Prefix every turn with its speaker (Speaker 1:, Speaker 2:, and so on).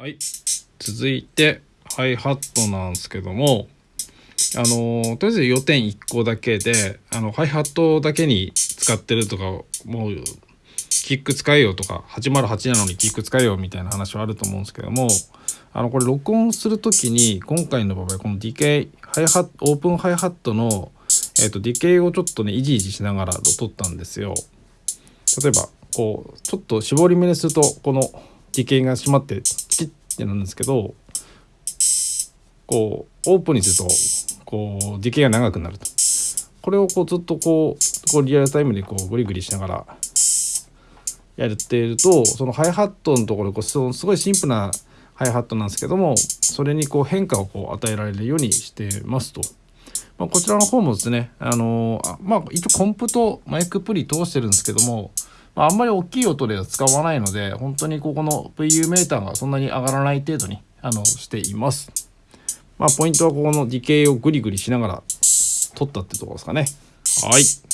Speaker 1: はい。続いて、ハイハットなんですけども、あの、とりあえず要点1個だけで、あの、ハイハットだけに使ってるとか、もう、キック使えよとか、808なのにキック使えよみたいな話はあると思うんですけども、あの、これ録音するときに、今回の場合、このディケイ、ハイハット、オープンハイハットの、えっ、と、ディケイをちょっとね、イジイジしながら撮ったんですよ。例えば、こう、ちょっと絞り目にすると、このディケイが閉まって、チキッてなんですけど、こう、オープンにすると、こう、ディケイが長くなると。これをこうずっとこう、こうリアルタイムでこうグリグリしながらやっていると、そのハイハットのところこうすごいシンプルなハイハットなんですけども、それにこう変化をこう与えられるようにしてますと。まあ、こちらの方もですね、あの、まあ、一応コンプとマイクプリ通してるんですけども、まあ、あんまり大きい音では使わないので、本当にここの VU メーターがそんなに上がらない程度にあのしています。まあ、ポイントはここのディケイをグリグリしながら撮ったってところですかね。はい。